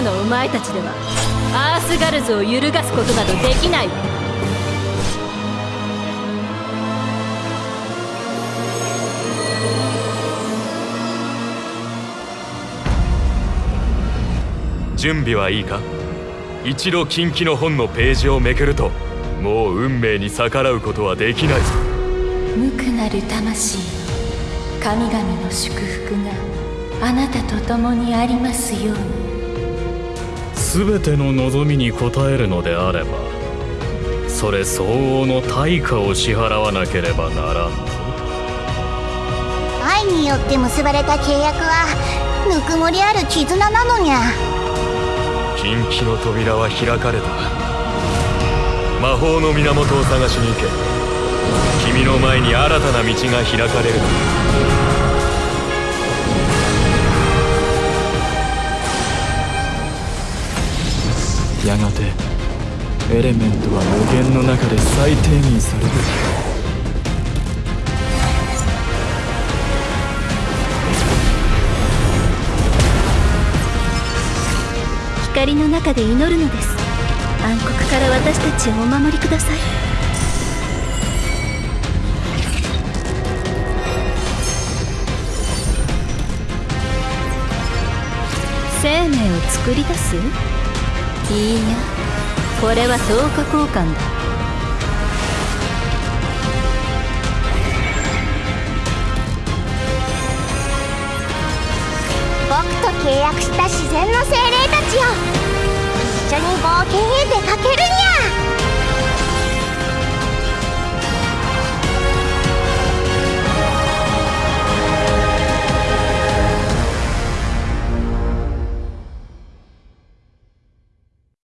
今のお前たちではアースガルズを揺るがすことなどできない。わ準備はいいか？一度近畿の本のページをめくるともう運命に逆らうことはできない。ぞ無垢なる魂神々の祝福があなたと共にありますように全ての望みに応えるのであればそれ相応の対価を支払わなければならんぞ。愛によって結ばれた契約はぬくもりある絆なのにゃ。近畿の扉は開かれた。魔法の源を探しに行け。君の前に新たな道が開かれるやがてエレメントは無限の中で再定義される。光の中で祈るのです。暗黒から私たちをお守りください。生命を作り出す？いいやこれは等価交換だ。僕と契約した自然の精霊たちよ一緒に冒険へ出